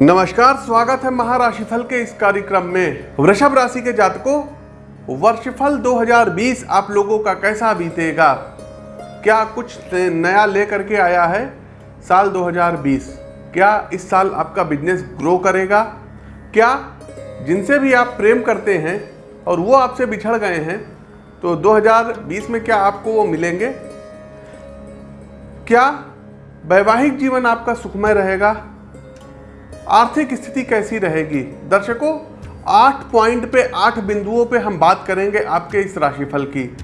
नमस्कार, स्वागत है महाराशिफल के इस कार्यक्रम में। वृषभ राशि के जातकों, वर्षफल 2020 आप लोगों का कैसा बीतेगा? क्या कुछ नया लेकर के आया है साल 2020 क्या इस साल आपका बिज़नेस ग्रो करेगा? क्या जिनसे भी आप प्रेम करते हैं और वो आपसे बिछड़ गए हैं तो 2020 में क्या आपको वो मिलेंगे? क्या वैवाहिक जीवन आपका सुखमय रहेगा? आर्थिक स्थिति कैसी रहेगी? दर्शकों, आठ पॉइंट पे आठ बिंदुओं पे हम बात करेंगे आपके इस राशिफल की।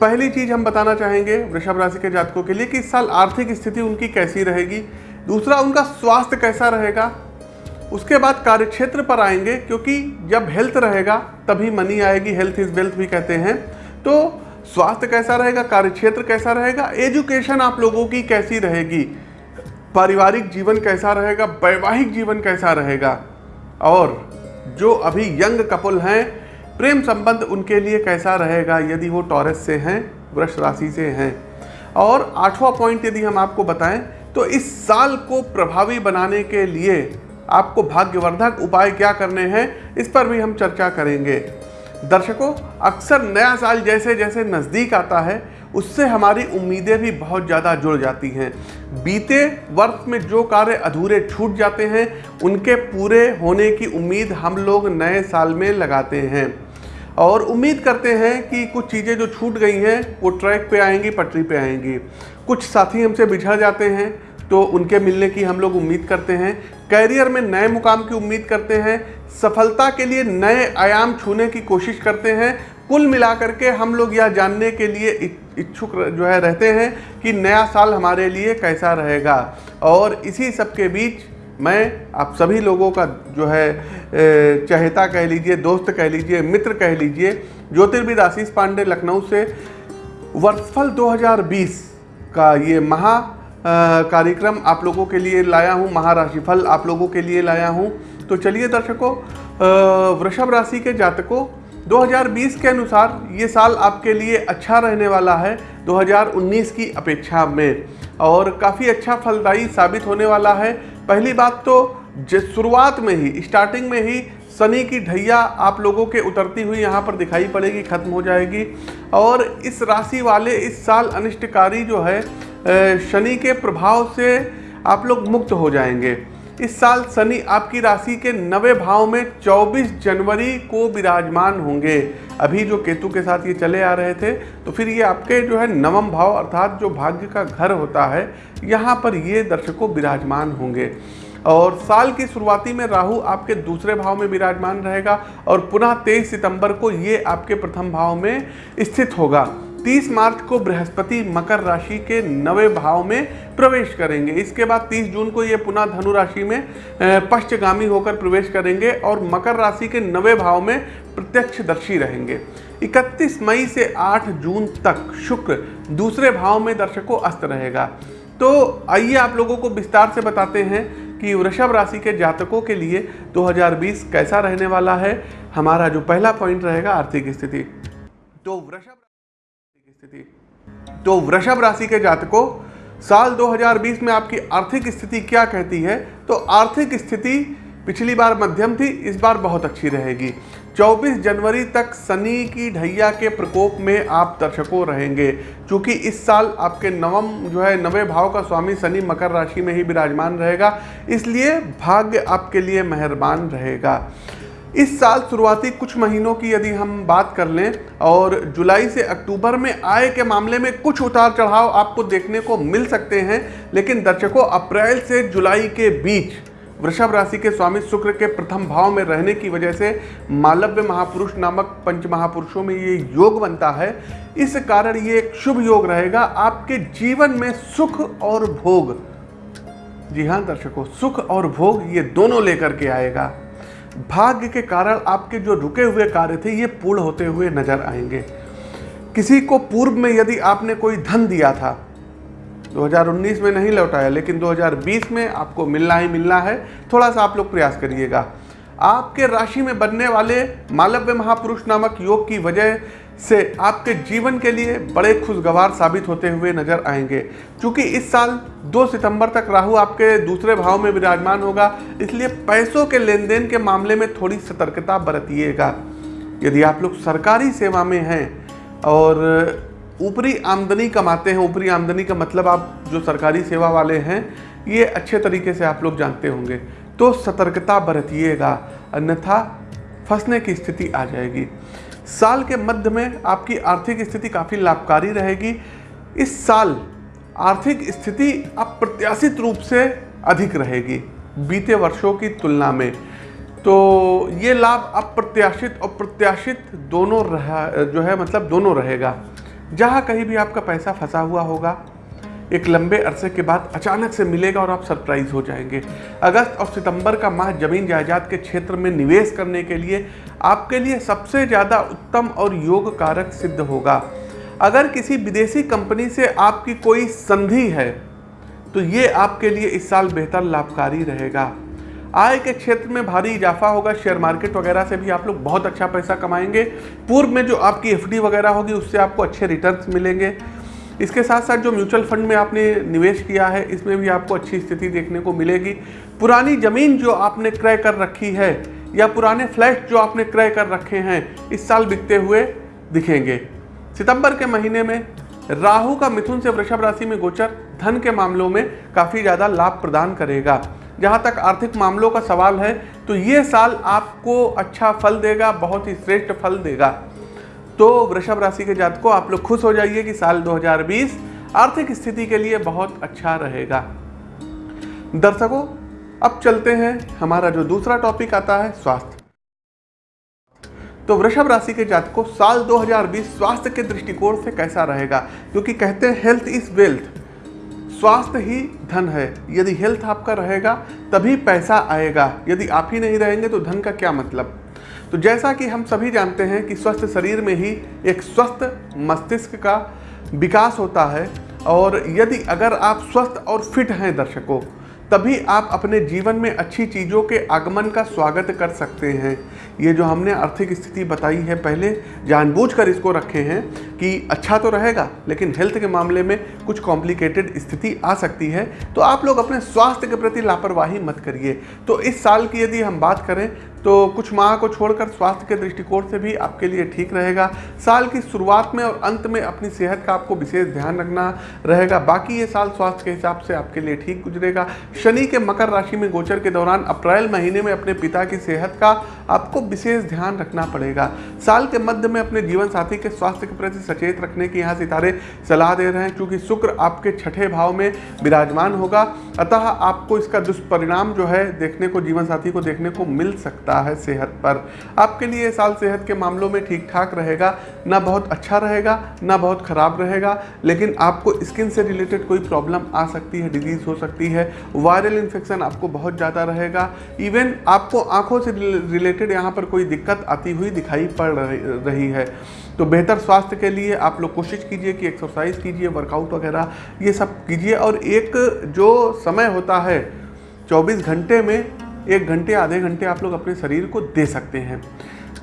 पहली चीज़ हम बताना चाहेंगे वृषभ राशि के जातकों के लिए कि इस साल आर्थिक स्थिति उनकी कैसी रहेगी। दूसरा, उनका स्वास्थ्य कैसा रहेगा? उसके बाद कार्यक्षेत्र पर आएँगे, क्योंकि जब हेल्थ रहेगा, तभी मनी आएगी हेल्थ इज़ वेल्थ भी कहते हैं। तो स्वास्थ्य कैसा रहेगा? कार्यक्षेत्र कैसा रहेगा? एजुकेशन आप लोगों की कैसी रहेगी? पारिवारिक जीवन कैसा रहेगा, वैवाहिक जीवन कैसा रहेगा? और जो अभी यंग कपल हैं, प्रेम संबंध उनके लिए कैसा रहेगा यदि वो टॉरस से हैं वृक्ष राशि से हैं? और आठवां पॉइंट यदि हम आपको बताएँ तो इस साल को प्रभावी बनाने के लिए आपको भाग्यवर्धक उपाय क्या करने हैं, इस पर भी हम चर्चा करेंगे। दर्शकों, अक्सर नया साल जैसे जैसे नज़दीक आता है उससे हमारी उम्मीदें भी बहुत ज़्यादा जुड़ जाती हैं। बीते वर्ष में जो कार्य अधूरे छूट जाते हैं, उनके पूरे होने की उम्मीद हम लोग नए साल में लगाते हैं। और उम्मीद करते हैं कि कुछ चीज़ें जो छूट गई हैं, वो ट्रैक पे आएँगी, पटरी पे आएँगी। कुछ साथी हमसे बिछड़ जाते हैं तो उनके मिलने की हम लोग उम्मीद करते हैं। कैरियर में नए मुकाम की उम्मीद करते हैं। सफलता के लिए नए आयाम छूने की कोशिश करते हैं। कुल मिलाकर के हम लोग यह जानने के लिए इच्छुक जो है रहते हैं कि नया साल हमारे लिए कैसा रहेगा। और इसी सब के बीच मैं आप सभी लोगों का जो है चहेता कह लीजिए, दोस्त कह लीजिए, मित्र कह लीजिए, ज्योतिर्विद आशीष पांडे लखनऊ से वर्षफल 2020 का ये महा कार्यक्रम आप लोगों के लिए लाया हूँ, महाराशिफल आप लोगों के लिए लाया हूँ। तो चलिए दर्शकों वृषभ राशि के जातकों 2020 के अनुसार ये साल आपके लिए अच्छा रहने वाला है 2019 की अपेक्षा में। और काफ़ी अच्छा फलदायी साबित होने वाला है। पहली बात तो शुरुआत में ही, स्टार्टिंग में ही शनि की ढैया आप लोगों के उतरती हुई यहाँ पर दिखाई पड़ेगी, खत्म हो जाएगी। और इस राशि वाले, इस साल अनिष्टकारी जो है शनि के प्रभाव से आप लोग मुक्त हो जाएँगे। इस साल शनि आपकी राशि के नवे भाव में 24 जनवरी को विराजमान होंगे। अभी जो केतु के साथ ये चले आ रहे थे तो फिर ये आपके जो है नवम भाव अर्थात जो भाग्य का घर होता है, यहाँ पर ये दर्शकों विराजमान होंगे। और साल की शुरुआती में राहु आपके दूसरे भाव में विराजमान रहेगा और पुनः तेईस सितंबर को ये आपके प्रथम भाव में स्थित होगा। 30 मार्च को बृहस्पति मकर राशि के नवे भाव में प्रवेश करेंगे। इसके बाद 30 जून को ये पुनः धनु राशि में पश्चगामी होकर प्रवेश करेंगे और मकर राशि के नवे भाव में प्रत्यक्षदर्शी रहेंगे। 31 मई से 8 जून तक शुक्र दूसरे भाव में दर्शकों अस्त रहेगा। तो आइए आप लोगों को विस्तार से बताते हैं कि वृषभ राशि के जातकों के लिए 2020 कैसा रहने वाला है। हमारा जो पहला पॉइंट रहेगा आर्थिक स्थिति। तो वृषभ स्थिति। तो वृषभ राशि के जातकों, साल 2020 में आपकी आर्थिक स्थिति क्या कहती है? तो आर्थिक स्थिति पिछली बार मध्यम थी, इस बार बहुत अच्छी रहेगी। 24 जनवरी तक शनि की ढैया के प्रकोप में आप दर्शकों रहेंगे, क्योंकि इस साल आपके नवम जो है, नवे भाव का स्वामी शनि मकर राशि में ही विराजमान रहेगा, इसलिए भाग्य आपके लिए मेहरबान रहेगा। इस साल शुरुआती कुछ महीनों की यदि हम बात कर लें, और जुलाई से अक्टूबर में आय के मामले में कुछ उतार चढ़ाव आपको देखने को मिल सकते हैं, लेकिन दर्शकों, अप्रैल से जुलाई के बीच वृषभ राशि के स्वामी शुक्र के प्रथम भाव में रहने की वजह से मालव्य महापुरुष नामक पंच महापुरुषों में ये योग बनता है। इस कारण ये एक शुभ योग रहेगा। आपके जीवन में सुख और भोग। जी हाँ दर्शकों, सुख और भोग ये दोनों लेकर के आएगा। भाग्य के कारण आपके जो रुके हुए कार्य थे, ये पूर्ण होते हुए नज़र आएँगे। किसी को पूर्व में यदि आपने कोई धन दिया था 2019 में नहीं लौटाया, लेकिन 2020 में आपको मिलना ही मिलना है थोड़ा सा आप लोग प्रयास करिएगा। आपके राशि में बनने वाले मालव्य महापुरुष नामक योग की वजह से आपके जीवन के लिए बड़े खुशगवार साबित होते हुए नज़र आएँगे। क्योंकि इस साल 2 सितंबर तक राहु आपके दूसरे भाव में विराजमान होगा, इसलिए पैसों के लेन देन के मामले में थोड़ी सतर्कता बरतिएगा। यदि आप लोग सरकारी सेवा में हैं और ऊपरी आमदनी कमाते हैं, ऊपरी आमदनी का मतलब आप जो सरकारी सेवा वाले हैं, ये अच्छे तरीके से आप लोग जानते होंगे। तो सतर्कता बरतिएगा, अन्यथा फंसने की स्थिति आ जाएगी। साल के मध्य में आपकी आर्थिक स्थिति काफ़ी लाभकारी रहेगी। इस साल आर्थिक स्थिति अप्रत्याशित रूप से अधिक रहेगी बीते वर्षों की तुलना में। तो ये लाभ अप्रत्याशित और प्रत्याशित दोनों रहा, जो है मतलब दोनों रहेगा। जहाँ कहीं भी आपका पैसा फंसा हुआ होगा एक लंबे अरसे के बाद अचानक से मिलेगा और आप सरप्राइज़ हो जाएँगे। अगस्त और सितंबर का माह ज़मीन जायदाद के क्षेत्र में निवेश करने के लिए आपके लिए सबसे ज़्यादा उत्तम और योग कारक सिद्ध होगा। अगर किसी विदेशी कंपनी से आपकी कोई संधि है तो ये आपके लिए इस साल बेहतर लाभकारी रहेगा। आय के क्षेत्र में भारी इजाफा होगा, शेयर मार्केट वगैरह से भी आप लोग बहुत अच्छा पैसा कमाएँगे। पूर्व में जो आपकी एफडी वगैरह होगी, उससे आपको अच्छे रिटर्न्स मिलेंगे। इसके साथ साथ जो म्यूचुअल फंड में आपने निवेश किया है, इसमें भी आपको अच्छी स्थिति देखने को मिलेगी। पुरानी ज़मीन जो आपने क्रय कर रखी है या पुराने फ्लैट जो आपने क्रय कर रखे हैं, इस साल बिकते हुए दिखेंगे। सितंबर के महीने में राहु का मिथुन से वृषभ राशि में गोचर, धन के मामलों में काफ़ी ज़्यादा लाभ प्रदान करेगा। जहाँ तक आर्थिक मामलों का सवाल है तो ये साल आपको अच्छा फल देगा, बहुत ही श्रेष्ठ फल देगा। तो वृषभ राशि के जात को आप लोग खुश हो जाइए कि साल 2020 आर्थिक स्थिति के लिए बहुत अच्छा रहेगा। दर्शकों, अब चलते हैं। हमारा जो दूसरा टॉपिक आता है, स्वास्थ्य। तो वृषभ राशि के जात को साल 2020 स्वास्थ्य के दृष्टिकोण से कैसा रहेगा? क्योंकि कहते हैं हेल्थ इज़ वेल्थ स्वास्थ्य ही धन है। यदि हेल्थ आपका रहेगा, तभी पैसा आएगा। यदि आप ही नहीं रहेंगे तो धन का क्या मतलब? तो जैसा कि हम सभी जानते हैं कि स्वस्थ शरीर में ही एक स्वस्थ मस्तिष्क का विकास होता है, और यदि अगर आप स्वस्थ और फिट हैं दर्शकों, तभी आप अपने जीवन में अच्छी चीज़ों के आगमन का स्वागत कर सकते हैं। ये जो हमने आर्थिक स्थिति बताई है पहले, जानबूझकर इसको रखे हैं कि अच्छा तो रहेगा, लेकिन हेल्थ के मामले में कुछ कॉम्प्लिकेटेड स्थिति आ सकती है। तो आप लोग अपने स्वास्थ्य के प्रति लापरवाही मत करिए। तो इस साल की यदि हम बात करें तो कुछ माह को छोड़कर स्वास्थ्य के दृष्टिकोण से भी आपके लिए ठीक रहेगा। साल की शुरुआत में और अंत में अपनी सेहत का आपको विशेष ध्यान रखना रहेगा। बाकी ये साल स्वास्थ्य के हिसाब से आपके लिए ठीक गुजरेगा। शनि के मकर राशि में गोचर के दौरान अप्रैल महीने में अपने पिता की सेहत का आपको विशेष ध्यान रखना पड़ेगा। साल के मध्य में अपने जीवन साथी के स्वास्थ्य के प्रति सचेत रखने की यहाँ सितारे सलाह दे रहे हैं, क्योंकि शुक्र आपके छठे भाव में विराजमान होगा। अतः आपको इसका दुष्परिणाम जो है देखने को, जीवन साथी को देखने को मिल सकता है सेहत पर। आपके लिए साल सेहत के मामलों में ठीक ठाक रहेगा, ना बहुत अच्छा रहेगा, ना बहुत ख़राब रहेगा, लेकिन आपको स्किन से रिलेटेड कोई प्रॉब्लम आ सकती है, डिज़ीज़ हो सकती है, वायरल इन्फेक्शन आपको बहुत ज़्यादा रहेगा। इवन आपको आँखों से रिलेटेड यहाँ पर कोई दिक्कत आती हुई दिखाई पड़ रही है। तो बेहतर स्वास्थ्य के लिए आप लोग कोशिश कीजिए कि एक्सरसाइज कीजिए वर्कआउट वगैरह, ये सब कीजिए और एक जो समय होता है 24 घंटे में एक घंटे, आधे घंटे आप लोग अपने शरीर को दे सकते हैं।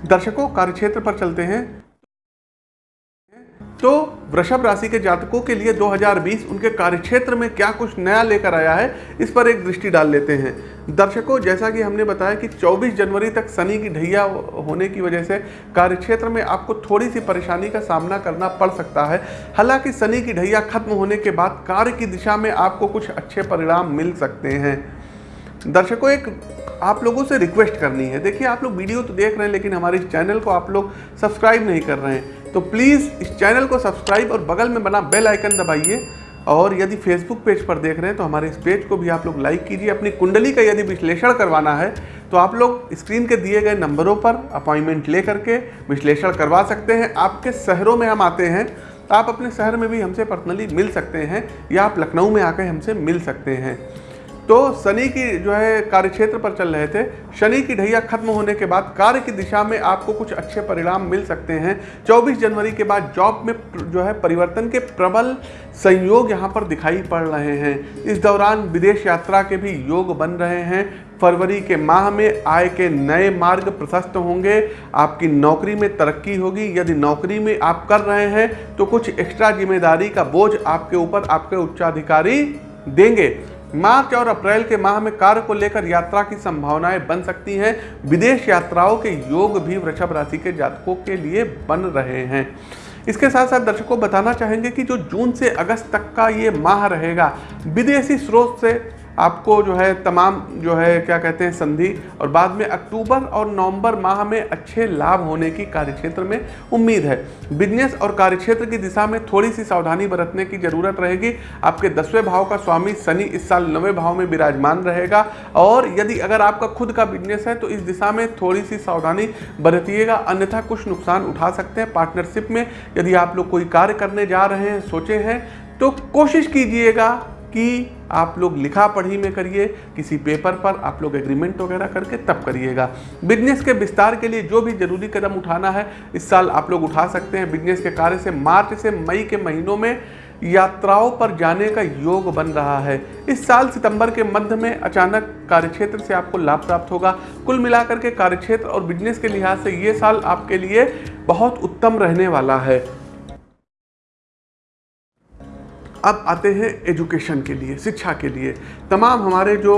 दर्शकों, कार्यक्षेत्र पर चलते हैं। तो वृषभ राशि के जातकों के लिए 2020 उनके कार्यक्षेत्र में क्या कुछ नया लेकर आया है, इस पर एक दृष्टि डाल लेते हैं। दर्शकों, जैसा कि हमने बताया कि 24 जनवरी तक शनि की ढैया होने की वजह से कार्यक्षेत्र में आपको थोड़ी सी परेशानी का सामना करना पड़ सकता है। हालाँकि शनि की ढैया खत्म होने के बाद कार्य की दिशा में आपको कुछ अच्छे परिणाम मिल सकते हैं। दर्शकों, एक आप लोगों से रिक्वेस्ट करनी है। देखिए, आप लोग वीडियो तो देख रहे हैं, लेकिन हमारे इस चैनल को आप लोग सब्सक्राइब नहीं कर रहे हैं। तो प्लीज़ इस चैनल को सब्सक्राइब और बगल में बना बेल आइकन दबाइए। और यदि फेसबुक पेज पर देख रहे हैं तो हमारे इस पेज को भी आप लोग लाइक कीजिए। अपनी कुंडली का यदि विश्लेषण करवाना है तो आप लोग स्क्रीन के दिए गए नंबरों पर अपॉइंटमेंट ले करके विश्लेषण करवा सकते हैं। आपके शहरों में हम आते हैं आप अपने शहर में भी हमसे पर्सनली मिल सकते हैं, या आप लखनऊ में आकर हमसे मिल सकते हैं। तो शनि की जो है कार्य क्षेत्र पर चल रहे थे। शनि की ढैया खत्म होने के बाद कार्य की दिशा में आपको कुछ अच्छे परिणाम मिल सकते हैं। 24 जनवरी के बाद जॉब में जो है परिवर्तन के प्रबल संयोग यहाँ पर दिखाई पड़ रहे हैं। इस दौरान विदेश यात्रा के भी योग बन रहे हैं। फरवरी के माह में आय के नए मार्ग प्रशस्त होंगे। आपकी नौकरी में तरक्की होगी। यदि नौकरी में आप कर रहे हैं तो कुछ एक्स्ट्रा ज़िम्मेदारी का बोझ आपके ऊपर आपके उच्चाधिकारी देंगे। मार्च और अप्रैल के माह में कार्य को लेकर यात्रा की संभावनाएँ बन सकती हैं। विदेश यात्राओं के योग भी वृषभ राशि के जातकों के लिए बन रहे हैं। इसके साथ साथ दर्शकों बताना चाहेंगे कि जो जून से अगस्त तक का ये माह रहेगा, विदेशी स्रोत से आपको जो है तमाम जो है, क्या कहते हैं, संधि और बाद में अक्टूबर और नवंबर माह में अच्छे लाभ होने की कार्यक्षेत्र में उम्मीद है। बिज़नेस और कार्यक्षेत्र की दिशा में थोड़ी सी सावधानी बरतने की ज़रूरत रहेगी। आपके दसवें भाव का स्वामी शनि इस साल नवे भाव में विराजमान रहेगा और यदि अगर आपका खुद का बिज़नेस है तो इस दिशा में थोड़ी सी सावधानी बरतिएगा। अन्यथा कुछ नुकसान उठा सकते हैं पार्टनरशिप में। यदि आप लोग कोई कार्य करने जा रहे हैं, सोचे हैं तो कोशिश कीजिएगा कि आप लोग लिखा पढ़ी में करिए, किसी पेपर पर आप लोग एग्रीमेंट वगैरह करके तब करिएगा। बिज़नेस के विस्तार के लिए जो भी ज़रूरी कदम उठाना है, इस साल आप लोग उठा सकते हैं। बिज़नेस के कार्य से मार्च से मई के महीनों में यात्राओं पर जाने का योग बन रहा है। इस साल सितंबर के मध्य में अचानक कार्यक्षेत्र से आपको लाभ प्राप्त होगा। कुल मिलाकर के कार्यक्षेत्र और बिज़नेस के लिहाज से ये साल आपके लिए बहुत उत्तम रहने वाला है। अब आते हैं एजुकेशन के लिए, शिक्षा के लिए। तमाम हमारे जो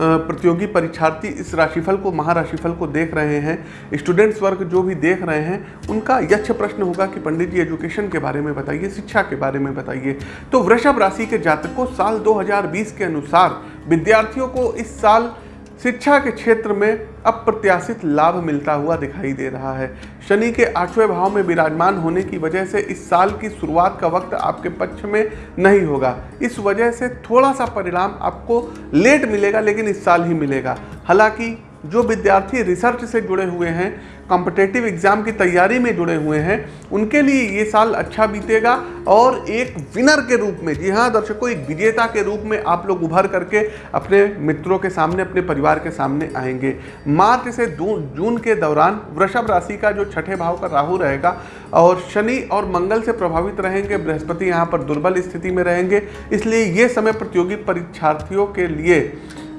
प्रतियोगी परीक्षार्थी इस राशिफल को, महाराशिफल को देख रहे हैं स्टूडेंट्स वर्ग जो भी देख रहे हैं, उनका यक्ष प्रश्न होगा कि पंडित जी एजुकेशन के बारे में बताइए, शिक्षा के बारे में बताइए। तो वृषभ राशि के जातक को साल 2020 के अनुसार विद्यार्थियों को इस साल शिक्षा के क्षेत्र में अप्रत्याशित लाभ मिलता हुआ दिखाई दे रहा है। शनि के आठवें भाव में विराजमान होने की वजह से इस साल की शुरुआत का वक्त आपके पक्ष में नहीं होगा। इस वजह से थोड़ा सा परिणाम आपको लेट मिलेगा, लेकिन इस साल ही मिलेगा। हालाँकि जो विद्यार्थी रिसर्च से जुड़े हुए हैं कॉम्पिटेटिव एग्ज़ाम की तैयारी में जुड़े हुए हैं, उनके लिए ये साल अच्छा बीतेगा और एक विनर के रूप में, जी हाँ दर्शकों, एक विजेता के रूप में आप लोग उभर करके अपने मित्रों के सामने, अपने परिवार के सामने आएँगे। मार्च से जून के दौरान वृषभ राशि का जो छठे भाव का राहु रहेगा और शनि और मंगल से प्रभावित रहेंगे, बृहस्पति यहाँ पर दुर्बल स्थिति में रहेंगे, इसलिए ये समय प्रतियोगी परीक्षार्थियों के लिए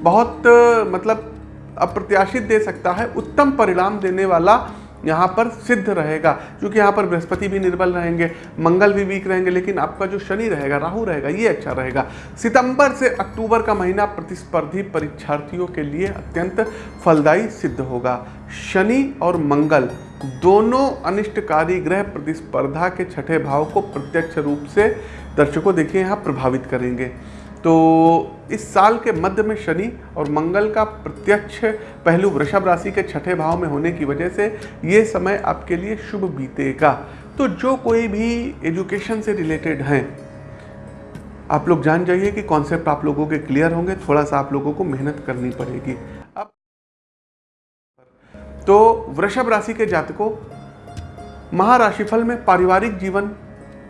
बहुत मतलब अप्रत्याशित दे सकता है, उत्तम परिणाम देने वाला यहाँ पर सिद्ध रहेगा, क्योंकि यहाँ पर बृहस्पति भी निर्बल रहेंगे, मंगल भी वीक रहेंगे, लेकिन आपका जो शनि रहेगा, राहु रहेगा, ये अच्छा रहेगा। सितंबर से अक्टूबर का महीना प्रतिस्पर्धी परीक्षार्थियों के लिए अत्यंत फलदायी सिद्ध होगा। शनि और मंगल दोनों अनिष्टकारी ग्रह प्रतिस्पर्धा के छठे भाव को प्रत्यक्ष रूप से दर्शकों देखिए, यहाँ प्रभावित करेंगे। तो इस साल के मध्य में शनि और मंगल का प्रत्यक्ष पहलू वृषभ राशि के छठे भाव में होने की वजह से ये समय आपके लिए शुभ बीतेगा। तो जो कोई भी एजुकेशन से रिलेटेड हैं, आप लोग जान जाइए कि कॉन्सेप्ट आप लोगों के क्लियर होंगे, थोड़ा सा आप लोगों को मेहनत करनी पड़ेगी। अब तो वृषभ राशि के जातकों, महाराशिफल में पारिवारिक जीवन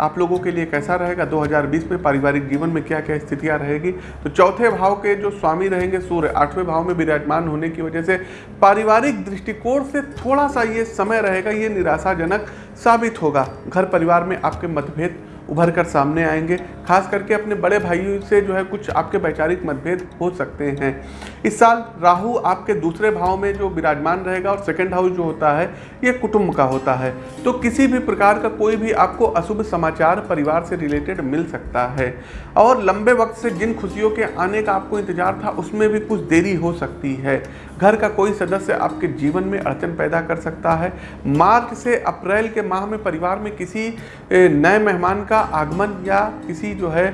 आप लोगों के लिए कैसा रहेगा? 2020 में पारिवारिक जीवन में क्या क्या स्थितियाँ रहेगी? तो चौथे भाव के जो स्वामी रहेंगे, सूर्य, आठवें भाव में विराजमान होने की वजह से पारिवारिक दृष्टिकोण से थोड़ा सा ये समय रहेगा, ये निराशाजनक साबित होगा। घर परिवार में आपके मतभेद उभर कर सामने आएँगे। खास करके अपने बड़े भाइयों से जो है कुछ आपके वैचारिक मतभेद हो सकते हैं। इस साल राहु आपके दूसरे भाव में जो विराजमान रहेगा और सेकंड हाउस जो होता है, ये कुटुंब का होता है। तो किसी भी प्रकार का कोई भी आपको अशुभ समाचार परिवार से रिलेटेड मिल सकता है। और लंबे वक्त से जिन खुशियों के आने का आपको इंतज़ार था, उसमें भी कुछ देरी हो सकती है। घर का कोई सदस्य आपके जीवन में अड़चन पैदा कर सकता है। मार्च से अप्रैल के माह में परिवार में किसी नए मेहमान का आगमन या किसी जो है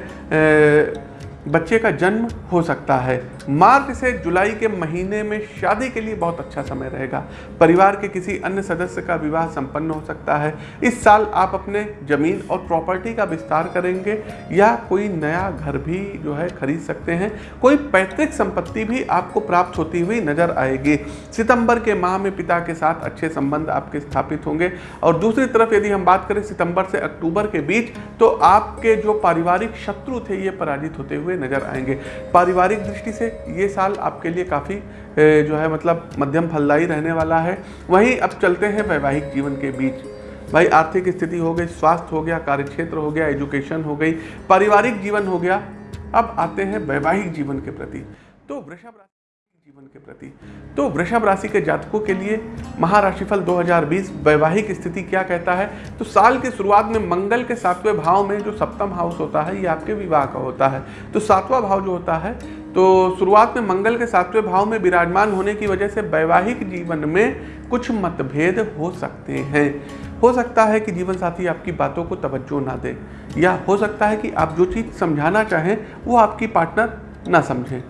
बच्चे का जन्म हो सकता है। मार्च से जुलाई के महीने में शादी के लिए बहुत अच्छा समय रहेगा। परिवार के किसी अन्य सदस्य का विवाह संपन्न हो सकता है। इस साल आप अपने ज़मीन और प्रॉपर्टी का विस्तार करेंगे या कोई नया घर भी जो है खरीद सकते हैं। कोई पैतृक संपत्ति भी आपको प्राप्त होती हुई नज़र आएगी। सितंबर के माह में पिता के साथ अच्छे संबंध आपके स्थापित होंगे। और दूसरी तरफ़ यदि हम बात करें सितंबर से अक्टूबर के बीच तो आपके जो पारिवारिक शत्रु थे, ये पराजित होते हुए नज़र आएँगे। पारिवारिक दृष्टि से ये साल आपके लिए काफ़ी जो है मतलब मध्यम फलदायी रहने वाला है। वहीं अब चलते हैं वैवाहिक जीवन के बीच। भाई, आर्थिक स्थिति हो गई, स्वास्थ्य हो गया, कार्यक्षेत्र हो गया, एजुकेशन हो गई, पारिवारिक जीवन हो गया। अब आते हैं वैवाहिक जीवन के प्रति। तो वृषभ जीवन के प्रति। तो वृषभ राशि के जातकों के लिए महाराशिफल 2020 वैवाहिक स्थिति क्या कहता है? तो साल की शुरुआत में मंगल के सातवें भाव में जो सप्तम हाउस होता है, ये आपके विवाह का होता है। तो सातवां भाव जो होता है तो शुरुआत में मंगल के सातवें भाव में विराजमान होने की वजह से वैवाहिक जीवन में कुछ मतभेद हो सकते हैं। हो सकता है कि जीवन साथी आपकी बातों को तवज्जो ना दे, या हो सकता है कि आप जो चीज़ समझाना चाहें, वो आपकी पार्टनर ना समझें।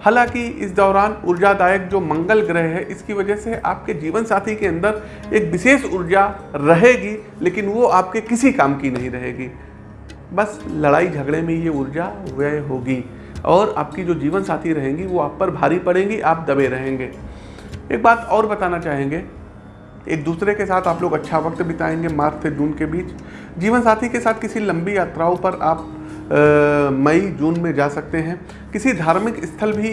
हालाँकि इस दौरान ऊर्जादायक जो मंगल ग्रह है, इसकी वजह से आपके जीवन साथी के अंदर एक विशेष ऊर्जा रहेगी, लेकिन वो आपके किसी काम की नहीं रहेगी। बस लड़ाई झगड़े में ये ऊर्जा व्यय होगी और आपकी जो जीवन साथी रहेंगी, वो आप पर भारी पड़ेंगी, आप दबे रहेंगे। एक बात और बताना चाहेंगे, एक दूसरे के साथ आप लोग अच्छा वक्त बिताएँगे, मार्च से जून के बीच। जीवन साथी के साथ किसी लंबी यात्राओं पर आप मई जून में जा सकते हैं। किसी धार्मिक स्थल भी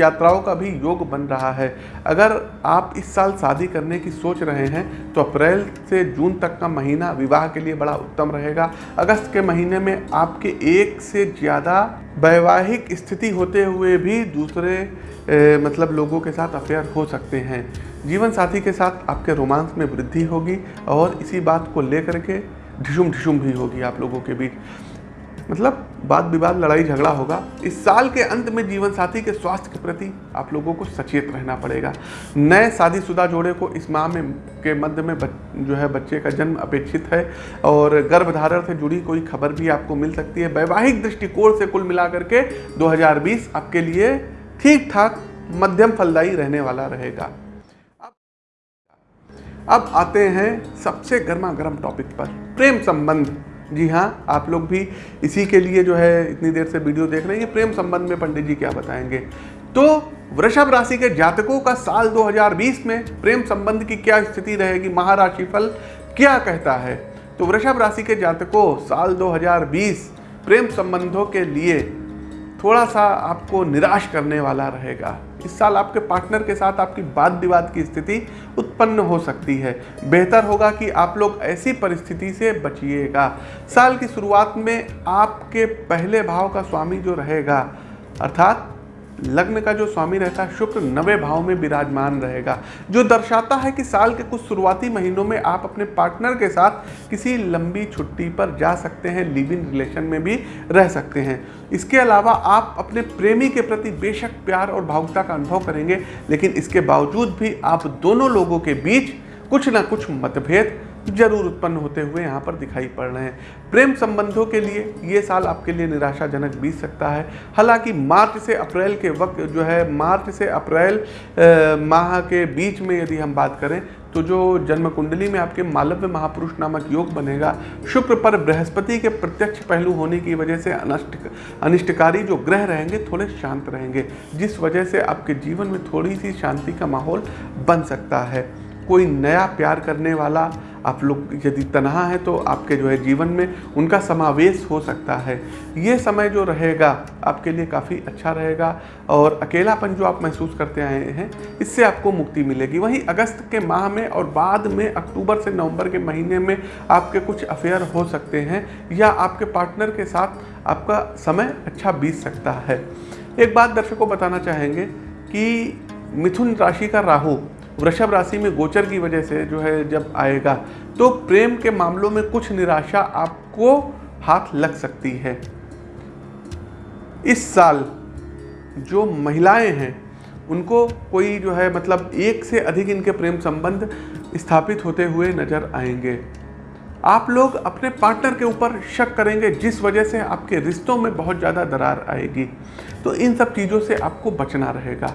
यात्राओं का भी योग बन रहा है। अगर आप इस साल शादी करने की सोच रहे हैं तो अप्रैल से जून तक का महीना विवाह के लिए बड़ा उत्तम रहेगा। अगस्त के महीने में आपके एक से ज़्यादा वैवाहिक स्थिति होते हुए भी दूसरे ए, मतलब लोगों के साथ अफेयर हो सकते हैं। जीवन साथी के साथ आपके रोमांस में वृद्धि होगी और इसी बात को लेकर के ढिशुम ढिशुम भी होगी आप लोगों के बीच। मतलब वाद विवाद लड़ाई झगड़ा होगा। इस साल के अंत में जीवन साथी के स्वास्थ्य के प्रति आप लोगों को सचेत रहना पड़ेगा। नए शादीशुदा जोड़े को इस माह में के मध्य में बच, जो है बच्चे का जन्म अपेक्षित है और गर्भधारण से जुड़ी कोई खबर भी आपको मिल सकती है। वैवाहिक दृष्टिकोण से कुल मिलाकर के 2020 आपके लिए ठीक ठाक मध्यम फलदायी रहने वाला रहेगा। अब आते हैं सबसे गर्मा गर्म टॉपिक पर प्रेम संबंध। जी हाँ आप लोग भी इसी के लिए जो है इतनी देर से वीडियो देख रहे हैं। ये प्रेम संबंध में पंडित जी क्या बताएँगे? तो वृषभ राशि के जातकों का साल 2020 में प्रेम संबंध की क्या स्थिति रहेगी? महाराशि फल क्या कहता है? तो वृषभ राशि के जातकों, साल 2020 प्रेम संबंधों के लिए थोड़ा सा आपको निराश करने वाला रहेगा। इस साल आपके पार्टनर के साथ आपकी वाद विवाद की स्थिति उत्पन्न हो सकती है। बेहतर होगा कि आप लोग ऐसी परिस्थिति से बचिएगा। साल की शुरुआत में आपके पहले भाव का स्वामी जो रहेगा, अर्थात लग्न का जो स्वामी रहता है, शुक्र नवे भाव में विराजमान रहेगा। जो दर्शाता है कि साल के कुछ शुरुआती महीनों में आप अपने पार्टनर के साथ किसी लंबी छुट्टी पर जा सकते हैं, लिव इन रिलेशन में भी रह सकते हैं। इसके अलावा आप अपने प्रेमी के प्रति बेशक प्यार और भावुकता का अनुभव करेंगे, लेकिन इसके बावजूद भी आप दोनों लोगों के बीच कुछ ना कुछ मतभेद ज़रूर उत्पन्न होते हुए यहाँ पर दिखाई पड़ रहे हैं। प्रेम संबंधों के लिए ये साल आपके लिए निराशाजनक बीत सकता है। हालाँकि मार्च से अप्रैल के वक्त जो है, मार्च से अप्रैल माह के बीच में यदि हम बात करें तो जो जन्म कुंडली में आपके मालव्य महापुरुष नामक योग बनेगा, शुक्र पर बृहस्पति के प्रत्यक्ष पहलू होने की वजह से अनिष्ट, अनिष्टकारी जो ग्रह रहेंगे, थोड़े शांत रहेंगे, जिस वजह से आपके जीवन में थोड़ी सी शांति का माहौल बन सकता है। कोई नया प्यार करने वाला आप लोग यदि तनहा है तो आपके जो है जीवन में उनका समावेश हो सकता है। ये समय जो रहेगा, आपके लिए काफ़ी अच्छा रहेगा और अकेलापन जो आप महसूस करते आए हैं, इससे आपको मुक्ति मिलेगी। वहीं अगस्त के माह में और बाद में, अक्टूबर से नवंबर के महीने में आपके कुछ अफेयर हो सकते हैं या आपके पार्टनर के साथ आपका समय अच्छा बीत सकता है। एक बात दर्शकों बताना चाहेंगे कि मिथुन राशि का राहु वृषभ राशि में गोचर की वजह से जो है जब आएगा तो प्रेम के मामलों में कुछ निराशा आपको हाथ लग सकती है। इस साल जो महिलाएँ हैं, उनको कोई जो है मतलब एक से अधिक इनके प्रेम संबंध स्थापित होते हुए नज़र आएँगे। आप लोग अपने पार्टनर के ऊपर शक करेंगे, जिस वजह से आपके रिश्तों में बहुत ज़्यादा दरार आएगी। तो इन सब चीज़ों से आपको बचना रहेगा।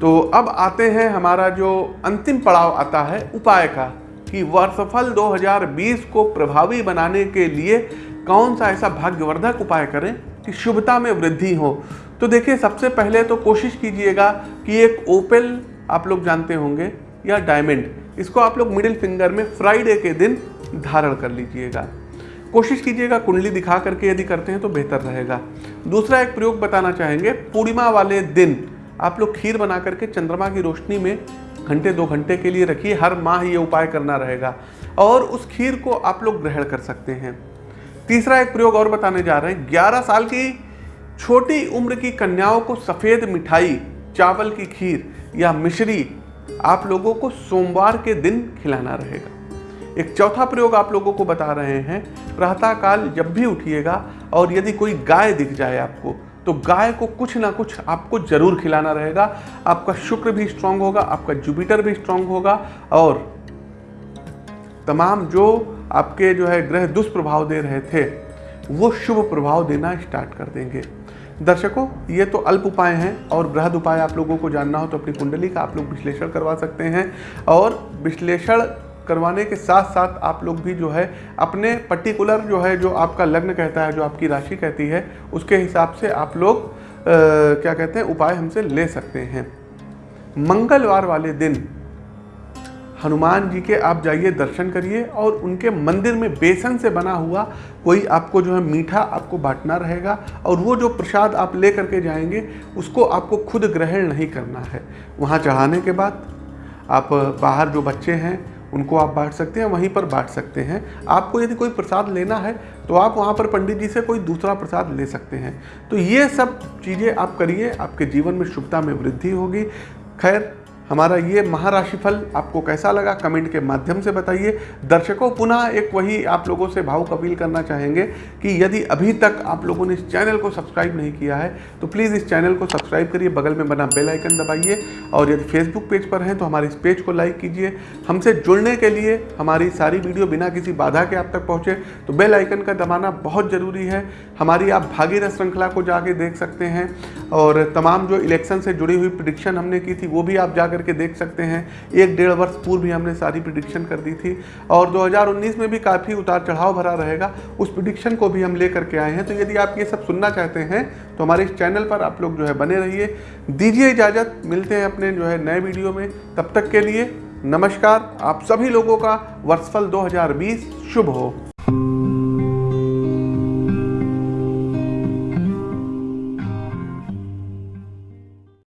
तो अब आते हैं हमारा जो अंतिम पड़ाव आता है उपाय का, कि वर्षफल 2020 को प्रभावी बनाने के लिए कौन सा ऐसा भाग्यवर्धक उपाय करें कि शुभता में वृद्धि हो। तो देखिए, सबसे पहले तो कोशिश कीजिएगा कि एक ओपेल आप लोग जानते होंगे या डायमंड, इसको आप लोग मिडिल फिंगर में फ्राइडे के दिन धारण कर लीजिएगा। कोशिश कीजिएगा कुंडली दिखा करके यदि करते हैं तो बेहतर रहेगा। दूसरा एक प्रयोग बताना चाहेंगे, पूर्णिमा वाले दिन आप लोग खीर बना करके चंद्रमा की रोशनी में घंटे, दो घंटे के लिए रखिए, हर माह ये उपाय करना रहेगा। और उस खीर को आप लोग ग्रहण कर सकते हैं। तीसरा एक प्रयोग और बताने जा रहे हैं। ग्यारह साल की छोटी उम्र की कन्याओं को सफ़ेद मिठाई, चावल की खीर या मिश्री आप लोगों को सोमवार के दिन खिलाना रहेगा। एक चौथा प्रयोग आप लोगों को बता रहे हैं। प्रातःकाल जब भी उठिएगा और यदि कोई गाय दिख जाए आपको तो गाय को कुछ ना कुछ आपको ज़रूर खिलाना रहेगा। आपका शुक्र भी स्ट्रांग होगा, आपका जुपिटर भी स्ट्रांग होगा और तमाम जो आपके जो है ग्रह दुष्प्रभाव दे रहे थे, वो शुभ प्रभाव देना स्टार्ट कर देंगे। दर्शकों, ये तो अल्प उपाय हैं और बृहद उपाय आप लोगों को जानना हो तो अपनी कुंडली का आप लोग विश्लेषण करवा सकते हैं और विश्लेषण करवाने के साथ साथ आप लोग भी जो है अपने पर्टिकुलर जो है जो आपका लग्न कहता है जो आपकी राशि कहती है उसके हिसाब से आप लोग आ, क्या कहते हैं उपाय हमसे ले सकते हैं। मंगलवार वाले दिन हनुमान जी के आप जाइए दर्शन करिए और उनके मंदिर में बेसन से बना हुआ कोई आपको जो है मीठा आपको बांटना रहेगा और वो जो प्रसाद आप ले करके जाएँगे उसको आपको खुद ग्रहण नहीं करना है। वहाँ चढ़ाने के बाद आप बाहर जो बच्चे हैं उनको आप बांट सकते हैं, वहीं पर बांट सकते हैं। आपको यदि कोई प्रसाद लेना है तो आप वहाँ पर पंडित जी से कोई दूसरा प्रसाद ले सकते हैं। तो ये सब चीज़ें आप करिए, आपके जीवन में शुभता में वृद्धि होगी। खैर हमारा ये महाराशिफल आपको कैसा लगा? कमेंट के माध्यम से बताइए। दर्शकों, पुनः एक वही आप लोगों से भाव अपील करना चाहेंगे कि यदि अभी तक आप लोगों ने इस चैनल को सब्सक्राइब नहीं किया है तो प्लीज़ इस चैनल को सब्सक्राइब करिए, बगल में बना बेल आइकन दबाइए और यदि फेसबुक पेज पर हैं तो हमारे इस पेज को लाइक कीजिए। हमसे जुड़ने के लिए हमारी सारी वीडियो बिना किसी बाधा के आप तक पहुँचे तो बेल आइकन का दबाना बहुत ज़रूरी है। हमारी आप भागीरथ श्रृंखला को जाके देख सकते हैं और तमाम जो इलेक्शन से जुड़ी हुई प्रिडिक्शन हमने की थी, वो भी आप जाकर करके देख सकते हैं। एक डेढ़ वर्ष पूर्व भी हमने सारी प्रिडिक्शन कर दी थी और 2019 में भी काफ़ी उतार चढ़ाव भरा रहेगा। उस प्रिडिक्शन को भी हम ले करके आए हैं। तो यदि आप ये सब सुनना चाहते हैं तो हमारे इस चैनल पर आप लोग जो है बने रहिए। दीजिए इजाज़त। मिलते हैं अपने जो है नए वीडियो में। तब तक के लिए नमस्कार। आप सभी लोगों का वर्षफल 2020 शुभ हो।